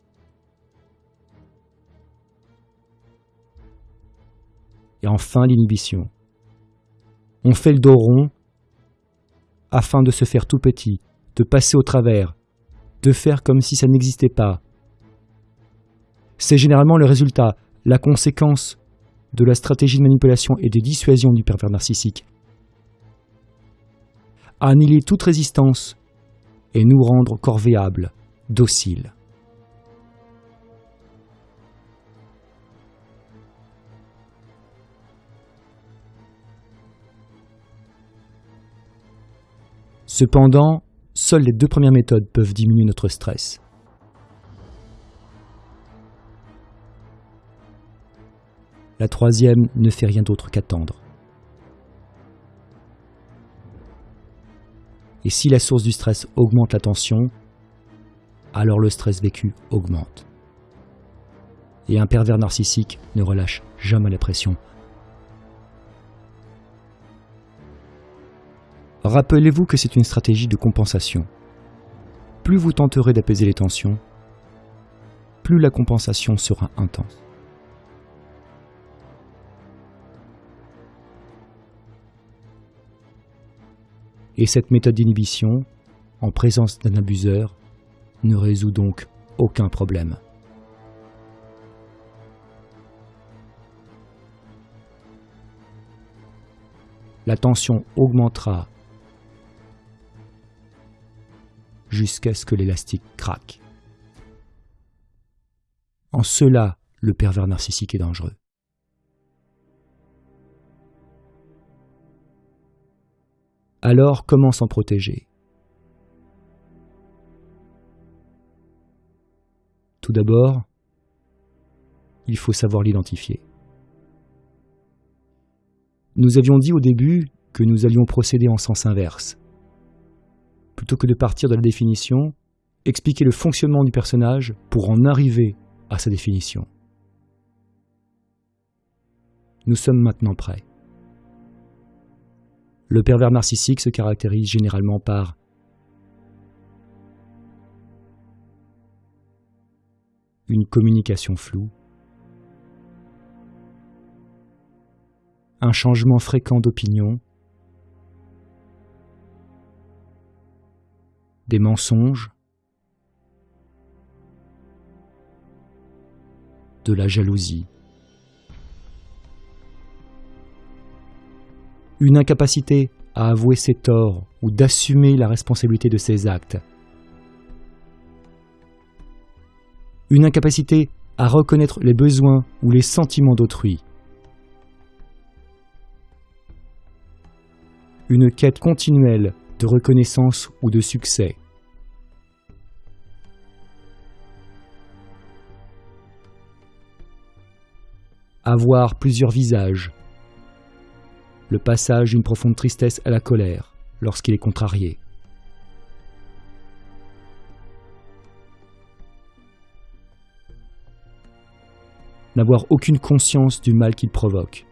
Et enfin l'inhibition. On fait le dos rond afin de se faire tout petit, de passer au travers, de faire comme si ça n'existait pas. C'est généralement le résultat, la conséquence de la stratégie de manipulation et de dissuasion du pervers narcissique. Annihiler toute résistance et nous rendre corvéables, dociles. Cependant, seules les deux premières méthodes peuvent diminuer notre stress. La troisième ne fait rien d'autre qu'attendre. Et si la source du stress augmente la tension, alors le stress vécu augmente. Et un pervers narcissique ne relâche jamais la pression Rappelez-vous que c'est une stratégie de compensation. Plus vous tenterez d'apaiser les tensions, plus la compensation sera intense. Et cette méthode d'inhibition, en présence d'un abuseur, ne résout donc aucun problème. La tension augmentera jusqu'à ce que l'élastique craque. En cela, le pervers narcissique est dangereux. Alors comment s'en protéger? Tout d'abord, il faut savoir l'identifier. Nous avions dit au début que nous allions procéder en sens inverse. Plutôt que de partir de la définition, expliquer le fonctionnement du personnage pour en arriver à sa définition. Nous sommes maintenant prêts. Le pervers narcissique se caractérise généralement par une communication floue, un changement fréquent d'opinion, des mensonges, de la jalousie, une incapacité à avouer ses torts ou d'assumer la responsabilité de ses actes, une incapacité à reconnaître les besoins ou les sentiments d'autrui, une quête continuelle de reconnaissance ou de succès. Avoir plusieurs visages. Le passage d'une profonde tristesse à la colère lorsqu'il est contrarié. N'avoir aucune conscience du mal qu'il provoque.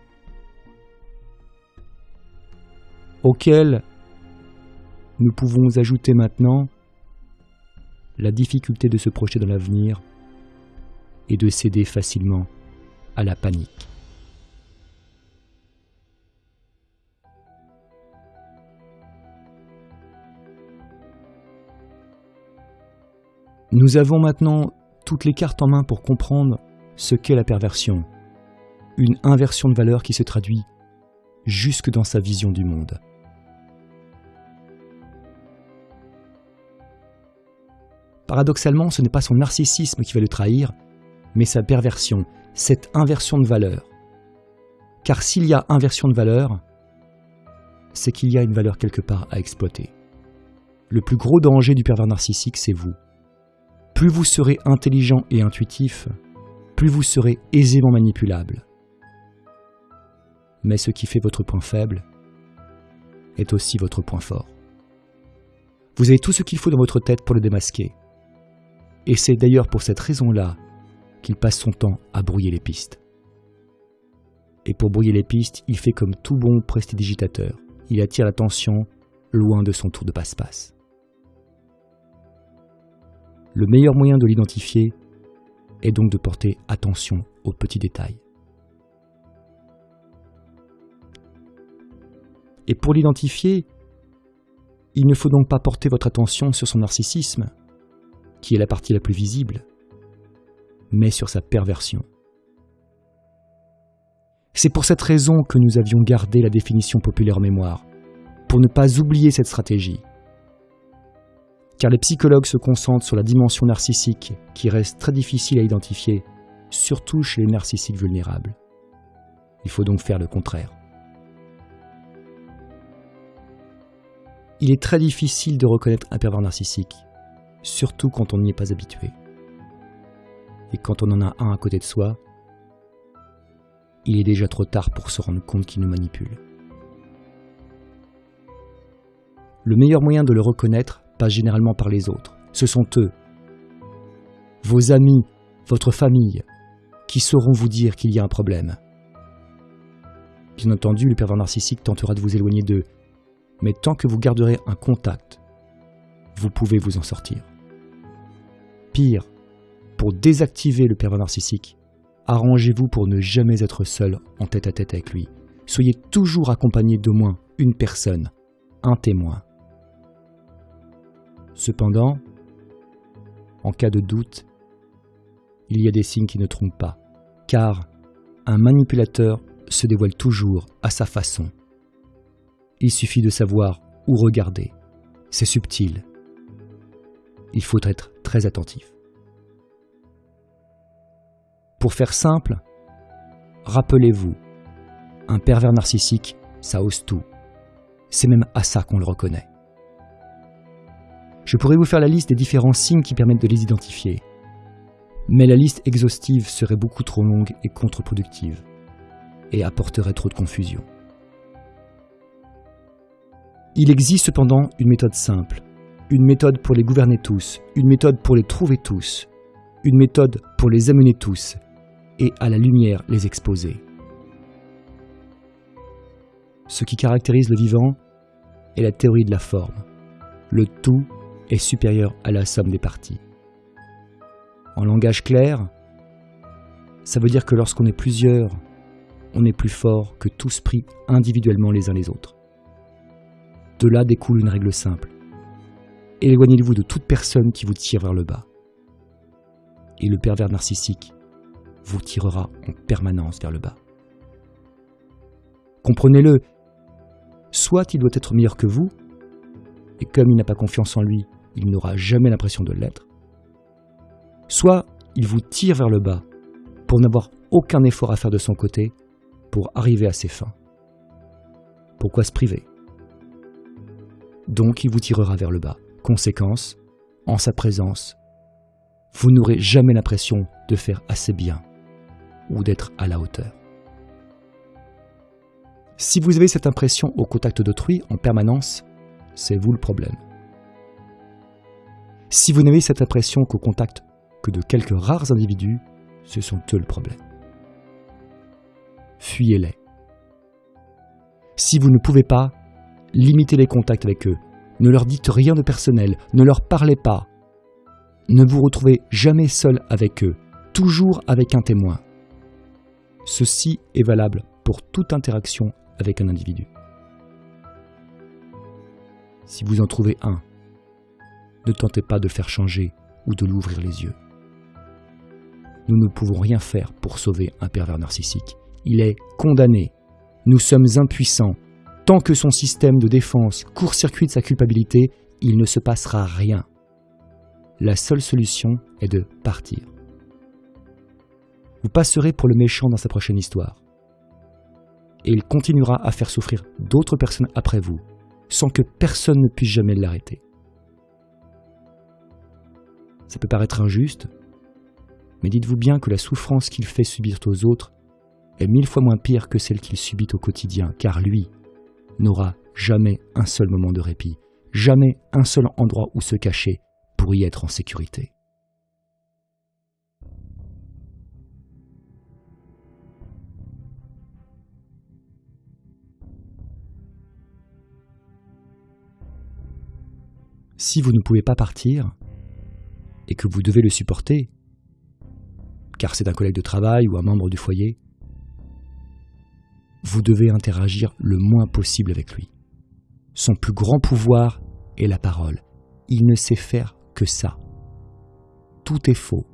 Auquel nous pouvons ajouter maintenant la difficulté de se projeter dans l'avenir et de céder facilement à la panique. Nous avons maintenant toutes les cartes en main pour comprendre ce qu'est la perversion, une inversion de valeur qui se traduit jusque dans sa vision du monde. Paradoxalement, ce n'est pas son narcissisme qui va le trahir, mais sa perversion, cette inversion de valeur. Car s'il y a inversion de valeur, c'est qu'il y a une valeur quelque part à exploiter. Le plus gros danger du pervers narcissique, c'est vous. Plus vous serez intelligent et intuitif, plus vous serez aisément manipulable. Mais ce qui fait votre point faible est aussi votre point fort. Vous avez tout ce qu'il faut dans votre tête pour le démasquer. Et c'est d'ailleurs pour cette raison-là qu'il passe son temps à brouiller les pistes. Et pour brouiller les pistes, il fait comme tout bon prestidigitateur. Il attire l'attention loin de son tour de passe-passe. Le meilleur moyen de l'identifier est donc de porter attention aux petits détails. Et pour l'identifier, il ne faut donc pas porter votre attention sur son narcissisme, qui est la partie la plus visible, mais sur sa perversion. C'est pour cette raison que nous avions gardé la définition populaire mémoire, pour ne pas oublier cette stratégie. Car les psychologues se concentrent sur la dimension narcissique qui reste très difficile à identifier, surtout chez les narcissiques vulnérables. Il faut donc faire le contraire. Il est très difficile de reconnaître un pervers narcissique, surtout quand on n'y est pas habitué. Et quand on en a un à côté de soi, il est déjà trop tard pour se rendre compte qu'il nous manipule. Le meilleur moyen de le reconnaître généralement par les autres. Ce sont eux, vos amis, votre famille, qui sauront vous dire qu'il y a un problème. Bien entendu, le pervers narcissique tentera de vous éloigner d'eux, mais tant que vous garderez un contact, vous pouvez vous en sortir. Pire, pour désactiver le pervers narcissique, arrangez-vous pour ne jamais être seul en tête à tête avec lui. Soyez toujours accompagné d'au moins une personne, un témoin. Cependant, en cas de doute, il y a des signes qui ne trompent pas, car un manipulateur se dévoile toujours à sa façon. Il suffit de savoir où regarder. C'est subtil, il faut être très attentif. Pour faire simple, rappelez-vous, un pervers narcissique, ça ose tout. C'est même à ça qu'on le reconnaît. Je pourrais vous faire la liste des différents signes qui permettent de les identifier. Mais la liste exhaustive serait beaucoup trop longue et contre-productive, et apporterait trop de confusion. Il existe cependant une méthode simple, une méthode pour les gouverner tous, une méthode pour les trouver tous, une méthode pour les amener tous, et à la lumière les exposer. Ce qui caractérise le vivant est la théorie de la forme. Le tout est supérieur à la somme des parties. En langage clair, ça veut dire que lorsqu'on est plusieurs, on est plus fort que tous pris individuellement les uns les autres. De là découle une règle simple. Éloignez-vous de toute personne qui vous tire vers le bas. Et le pervers narcissique vous tirera en permanence vers le bas. Comprenez-le, soit il doit être meilleur que vous, et comme il n'a pas confiance en lui, il n'aura jamais l'impression de l'être, soit il vous tire vers le bas pour n'avoir aucun effort à faire de son côté pour arriver à ses fins. Pourquoi se priver? Donc il vous tirera vers le bas. Conséquence, en sa présence, vous n'aurez jamais l'impression de faire assez bien ou d'être à la hauteur. Si vous avez cette impression au contact d'autrui en permanence, c'est vous le problème. Si vous n'avez cette impression qu'au contact que de quelques rares individus, ce sont eux le problème. Fuyez-les. Si vous ne pouvez pas, limitez les contacts avec eux. Ne leur dites rien de personnel, ne leur parlez pas. Ne vous retrouvez jamais seul avec eux, toujours avec un témoin. Ceci est valable pour toute interaction avec un individu. Si vous en trouvez un, ne tentez pas de faire changer ou de l'ouvrir les yeux. Nous ne pouvons rien faire pour sauver un pervers narcissique. Il est condamné. Nous sommes impuissants. Tant que son système de défense court-circuite sa culpabilité, il ne se passera rien. La seule solution est de partir. Vous passerez pour le méchant dans sa prochaine histoire. Et il continuera à faire souffrir d'autres personnes après vous, sans que personne ne puisse jamais l'arrêter. Ça peut paraître injuste, mais dites-vous bien que la souffrance qu'il fait subir aux autres est mille fois moins pire que celle qu'il subit au quotidien, car lui n'aura jamais un seul moment de répit, jamais un seul endroit où se cacher pour y être en sécurité. Si vous ne pouvez pas partir, et que vous devez le supporter, car c'est un collègue de travail ou un membre du foyer, vous devez interagir le moins possible avec lui. Son plus grand pouvoir est la parole. Il ne sait faire que ça. Tout est faux.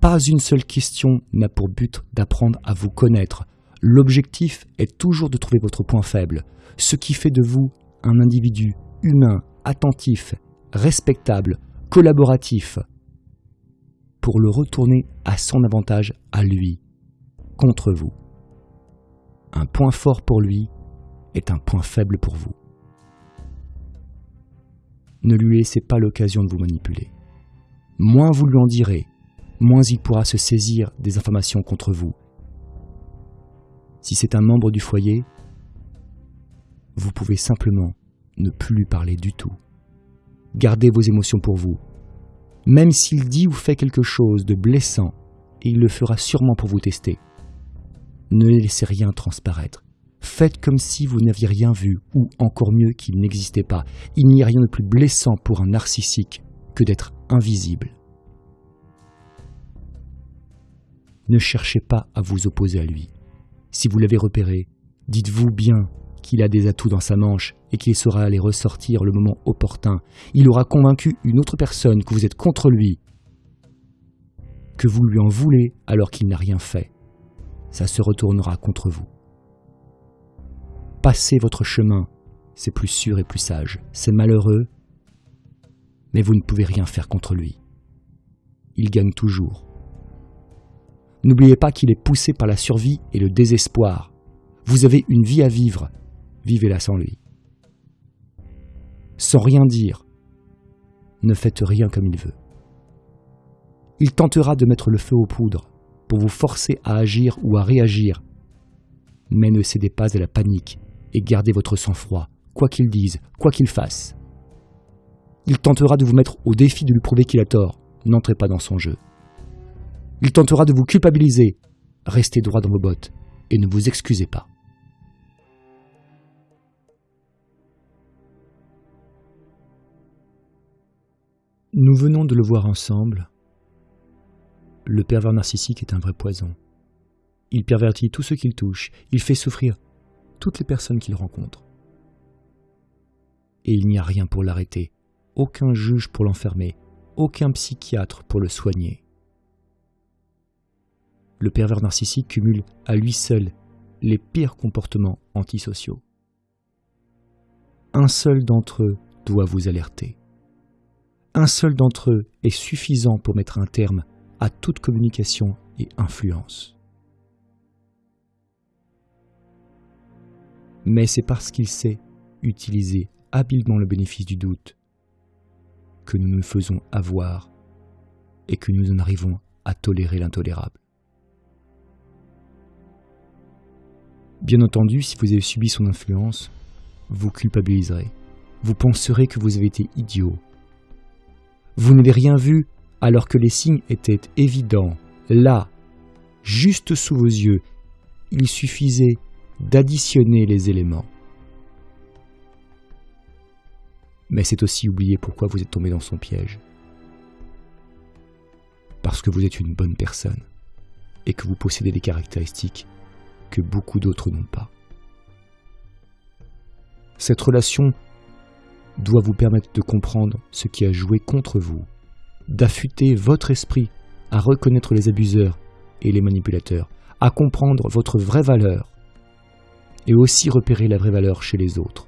Pas une seule question n'a pour but d'apprendre à vous connaître. L'objectif est toujours de trouver votre point faible, ce qui fait de vous un individu humain attentif, respectable, collaboratif, pour le retourner à son avantage à lui, contre vous. Un point fort pour lui est un point faible pour vous. Ne lui laissez pas l'occasion de vous manipuler. Moins vous lui en direz, moins il pourra se saisir des informations contre vous. Si c'est un membre du foyer, vous pouvez simplement ne plus lui parler du tout. Gardez vos émotions pour vous. Même s'il dit ou fait quelque chose de blessant, il le fera sûrement pour vous tester, ne laissez rien transparaître. Faites comme si vous n'aviez rien vu, ou encore mieux qu'il n'existait pas. Il n'y a rien de plus blessant pour un narcissique que d'être invisible. Ne cherchez pas à vous opposer à lui. Si vous l'avez repéré, dites-vous bien qu'il a des atouts dans sa manche et qu'il saura les ressortir le moment opportun. Il aura convaincu une autre personne que vous êtes contre lui, que vous lui en voulez alors qu'il n'a rien fait. Ça se retournera contre vous. Passez votre chemin, c'est plus sûr et plus sage. C'est malheureux, mais vous ne pouvez rien faire contre lui. Il gagne toujours. N'oubliez pas qu'il est poussé par la survie et le désespoir. Vous avez une vie à vivre, vivez-la sans lui. Sans rien dire, ne faites rien comme il veut. Il tentera de mettre le feu aux poudres pour vous forcer à agir ou à réagir, mais ne cédez pas à la panique et gardez votre sang-froid, quoi qu'il dise, quoi qu'il fasse. Il tentera de vous mettre au défi de lui prouver qu'il a tort, n'entrez pas dans son jeu. Il tentera de vous culpabiliser, restez droit dans vos bottes et ne vous excusez pas. Nous venons de le voir ensemble. Le pervers narcissique est un vrai poison. Il pervertit tous ceux qu'il touche, il fait souffrir toutes les personnes qu'il rencontre. Et il n'y a rien pour l'arrêter, aucun juge pour l'enfermer, aucun psychiatre pour le soigner. Le pervers narcissique cumule à lui seul les pires comportements antisociaux. Un seul d'entre eux doit vous alerter. Un seul d'entre eux est suffisant pour mettre un terme à toute communication et influence. Mais c'est parce qu'il sait utiliser habilement le bénéfice du doute que nous nous faisons avoir et que nous en arrivons à tolérer l'intolérable. Bien entendu, si vous avez subi son influence, vous culpabiliserez. Vous penserez que vous avez été idiot. Vous n'avez rien vu alors que les signes étaient évidents, là, juste sous vos yeux. Il suffisait d'additionner les éléments. Mais c'est aussi oublier pourquoi vous êtes tombé dans son piège. Parce que vous êtes une bonne personne et que vous possédez des caractéristiques que beaucoup d'autres n'ont pas. Cette relation doit vous permettre de comprendre ce qui a joué contre vous, d'affûter votre esprit à reconnaître les abuseurs et les manipulateurs, à comprendre votre vraie valeur et aussi repérer la vraie valeur chez les autres.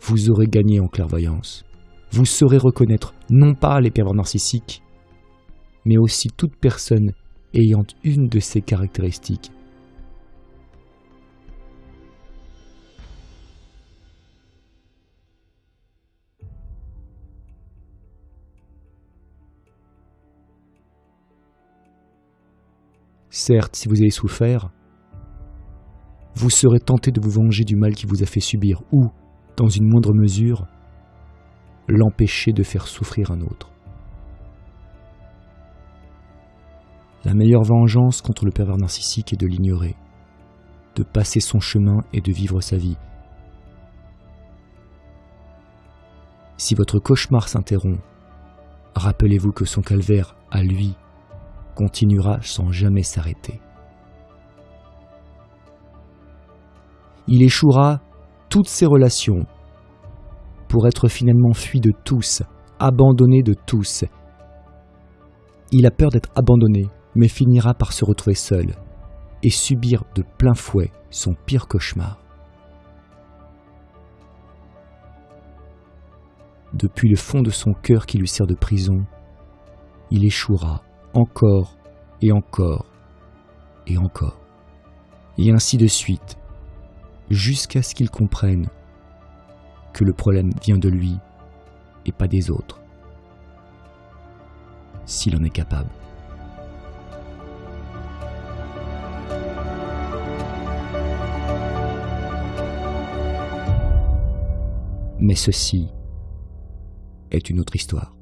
Vous aurez gagné en clairvoyance. Vous saurez reconnaître non pas les pervers narcissiques, mais aussi toute personne ayant une de ces caractéristiques Certes, si vous avez souffert, vous serez tenté de vous venger du mal qui vous a fait subir ou, dans une moindre mesure, l'empêcher de faire souffrir un autre. La meilleure vengeance contre le pervers narcissique est de l'ignorer, de passer son chemin et de vivre sa vie. Si votre cauchemar s'interrompt, rappelez-vous que son calvaire, à lui, continuera sans jamais s'arrêter. Il échouera toutes ses relations pour être finalement fui de tous, abandonné de tous. Il a peur d'être abandonné, mais finira par se retrouver seul et subir de plein fouet son pire cauchemar. Depuis le fond de son cœur qui lui sert de prison, il échouera encore et encore et encore. Et ainsi de suite, jusqu'à ce qu'il comprenne que le problème vient de lui et pas des autres, s'il en est capable. Mais ceci est une autre histoire.